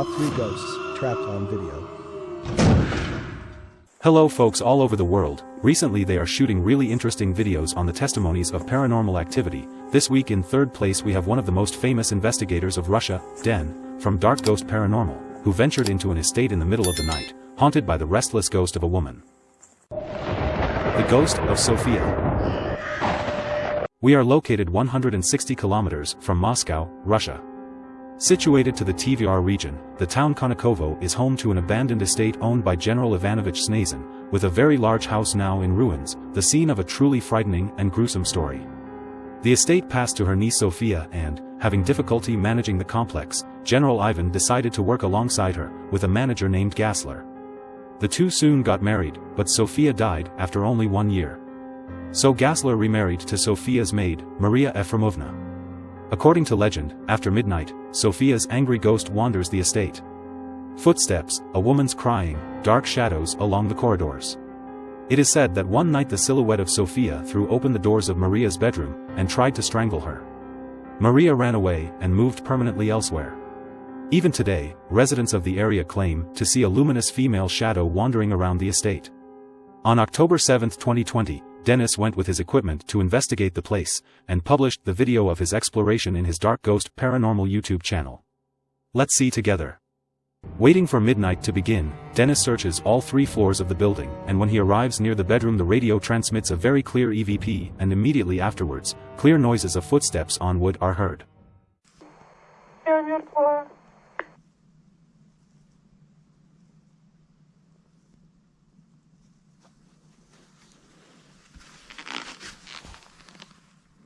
Top 3 Ghosts Trapped on Video. Hello folks all over the world, recently they are shooting really interesting videos on the testimonies of paranormal activity. This week in third place we have one of the most famous investigators of Russia, Den, from Dark Ghost Paranormal, who ventured into an estate in the middle of the night, haunted by the restless ghost of a woman. The Ghost of Sophia. We are located 160 kilometers from Moscow, Russia. Situated to the Tver region, the town Konakovo is home to an abandoned estate owned by General Ivanovich Snezin, with a very large house now in ruins, the scene of a truly frightening and gruesome story. The estate passed to her niece Sophia and, having difficulty managing the complex, General Ivan decided to work alongside her, with a manager named Gassler. The two soon got married, but Sophia died after only one year. So Gassler remarried to Sophia's maid, Maria Efremovna. According to legend, after midnight, Sophia's angry ghost wanders the estate. Footsteps, a woman's crying, dark shadows along the corridors. It is said that one night the silhouette of Sophia threw open the doors of Maria's bedroom and tried to strangle her. Maria ran away and moved permanently elsewhere. Even today, residents of the area claim to see a luminous female shadow wandering around the estate. On October 7, 2020, Dennis went with his equipment to investigate the place, and published the video of his exploration in his Dark Ghost Paranormal YouTube channel. Let's see together. Waiting for midnight to begin, Dennis searches all three floors of the building, and when he arrives near the bedroom the radio transmits a very clear EVP and immediately afterwards, clear noises of footsteps on wood are heard.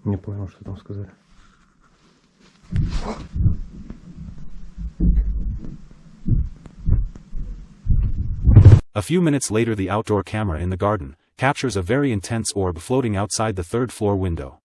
Не понял, что там сказали. A few minutes later the outdoor camera in the garden captures a very intense orb floating outside the third floor window.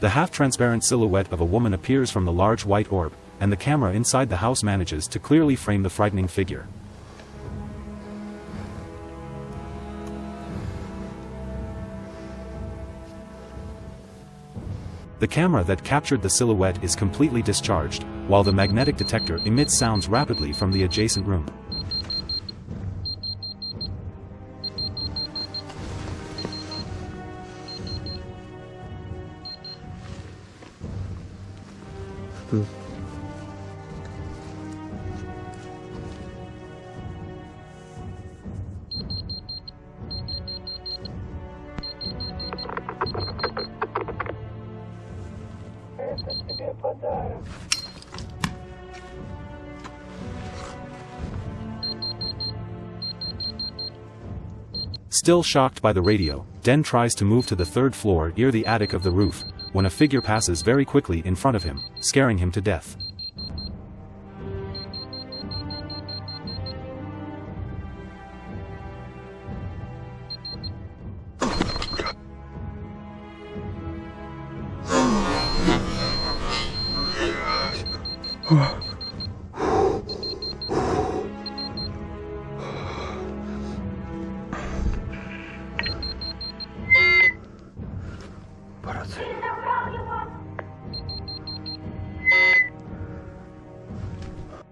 The half-transparent silhouette of a woman appears from the large white orb, and the camera inside the house manages to clearly frame the frightening figure. The camera that captured the silhouette is completely discharged, while the magnetic detector emits sounds rapidly from the adjacent room. Hm. Still shocked by the radio, Den tries to move to the third floor near the attic of the roof, when a figure passes very quickly in front of him, scaring him to death.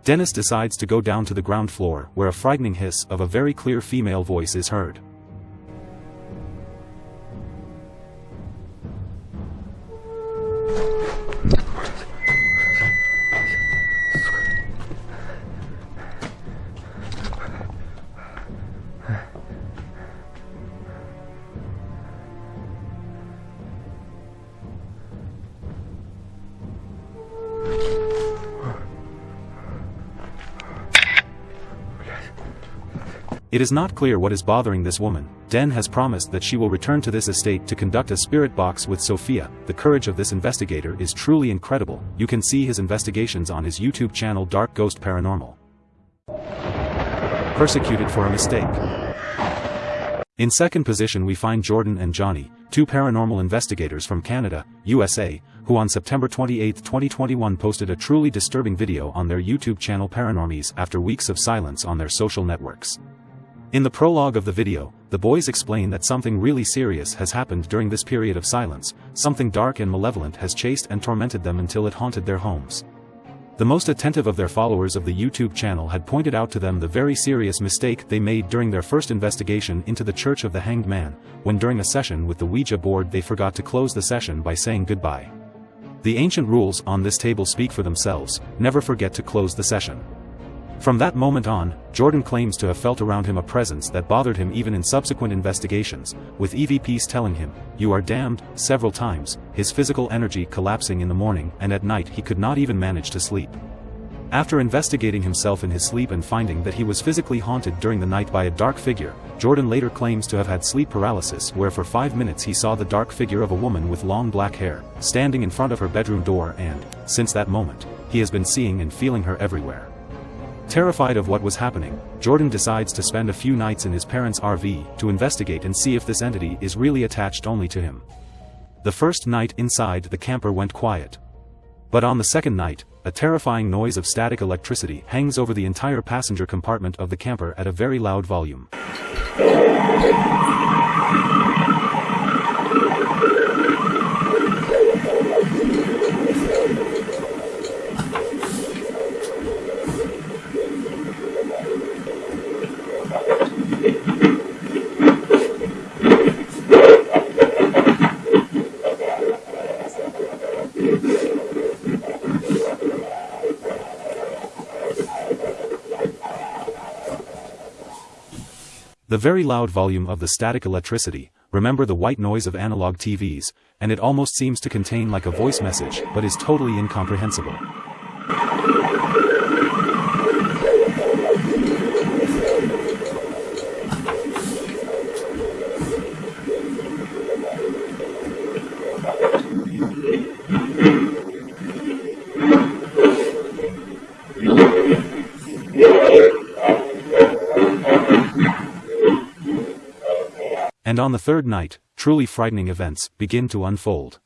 Dennis decides to go down to the ground floor where a frightening hiss of a very clear female voice is heard. It is not clear what is bothering this woman. Den has promised that she will return to this estate to conduct a spirit box with Sophia. The courage of this investigator is truly incredible. You can see his investigations on his YouTube channel Dark Ghost Paranormal. persecuted for a mistake. In second position we find Jordan and Johnny, two paranormal investigators from Canada, USA, who on September 28, 2021 posted a truly disturbing video on their YouTube channel Paranormies after weeks of silence on their social networks. In the prologue of the video, the boys explain that something really serious has happened during this period of silence, something dark and malevolent has chased and tormented them until it haunted their homes. The most attentive of their followers of the YouTube channel had pointed out to them the very serious mistake they made during their first investigation into the Church of the Hanged Man, when during a session with the Ouija board they forgot to close the session by saying goodbye. The ancient rules on this table speak for themselves, never forget to close the session. From that moment on, Jordan claims to have felt around him a presence that bothered him even in subsequent investigations, with EVPs telling him, you are damned, several times, his physical energy collapsing in the morning and at night he could not even manage to sleep. After investigating himself in his sleep and finding that he was physically haunted during the night by a dark figure, Jordan later claims to have had sleep paralysis where for five minutes he saw the dark figure of a woman with long black hair, standing in front of her bedroom door and, since that moment, he has been seeing and feeling her everywhere. Terrified of what was happening, Jordan decides to spend a few nights in his parents' RV to investigate and see if this entity is really attached only to him. The first night inside the camper went quiet. But on the second night, a terrifying noise of static electricity hangs over the entire passenger compartment of the camper at a very loud volume. The very loud volume of the static electricity, remember the white noise of analog TVs, and it almost seems to contain like a voice message but is totally incomprehensible. And on the third night, truly frightening events begin to unfold.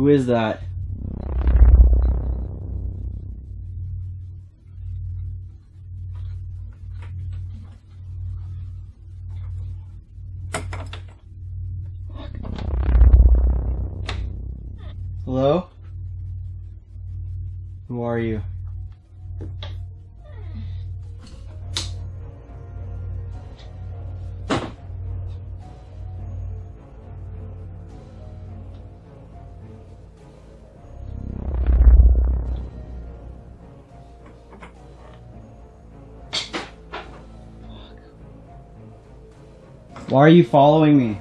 Who is that? Why are you following me?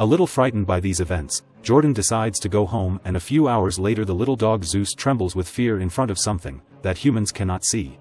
A little frightened by these events, Jordan decides to go home and a few hours later the little dog Zeus trembles with fear in front of something that humans cannot see.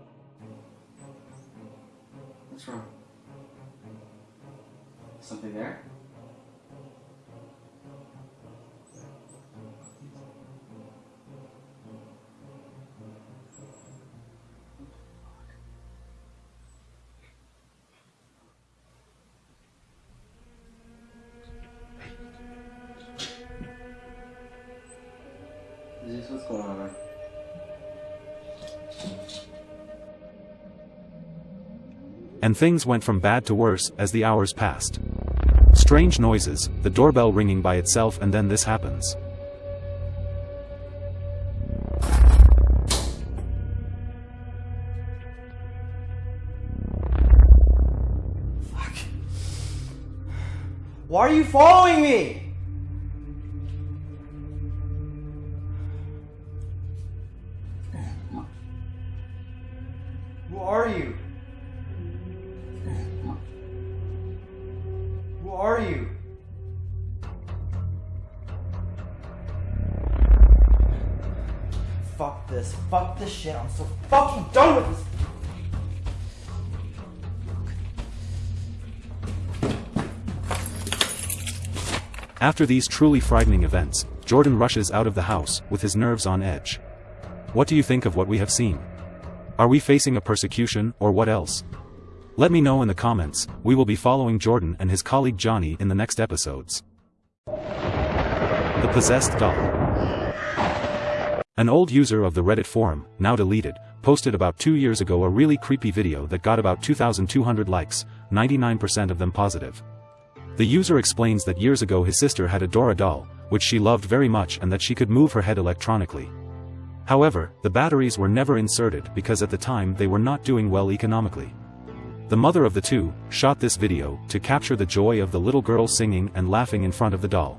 And things went from bad to worse as the hours passed. Strange noises, the doorbell ringing by itself and then this happens. Fuck. Why are you following me? Who are you? Are you? Fuck this. Fuck this shit. I'm so fucking done with this. After these truly frightening events, Jordan rushes out of the house with his nerves on edge. What do you think of what we have seen? Are we facing a persecution or what else? Let me know in the comments, we will be following Jordan and his colleague Johnny in the next episodes. The Possessed Doll An old user of the Reddit forum, now deleted, posted about two years ago a really creepy video that got about 2,200 likes, 99% of them positive. The user explains that years ago his sister had a Dora doll, which she loved very much and that she could move her head electronically. However, the batteries were never inserted because at the time they were not doing well economically. The mother of the two, shot this video to capture the joy of the little girl singing and laughing in front of the doll.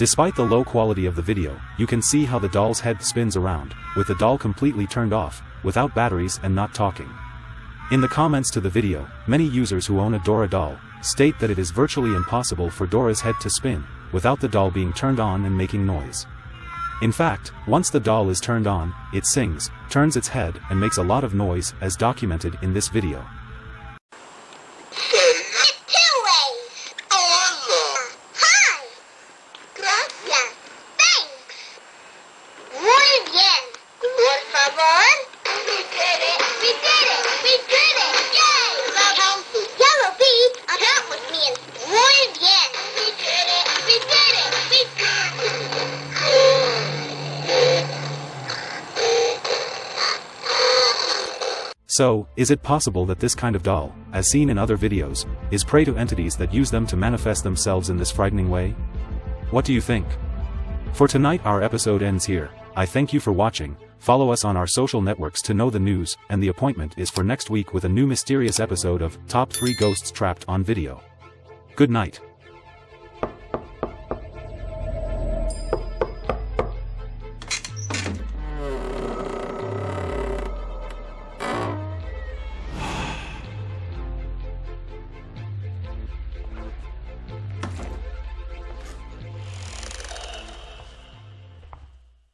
Despite the low quality of the video, you can see how the doll's head spins around, with the doll completely turned off, without batteries and not talking. In the comments to the video, many users who own a Dora doll, state that it is virtually impossible for Dora's head to spin, without the doll being turned on and making noise. In fact, once the doll is turned on, it sings, turns its head and makes a lot of noise as documented in this video. So, is it possible that this kind of doll, as seen in other videos, is prey to entities that use them to manifest themselves in this frightening way? What do you think? For tonight our episode ends here, I thank you for watching, follow us on our social networks to know the news, and the appointment is for next week with a new mysterious episode of Top 3 Ghosts Trapped on Video. Good night.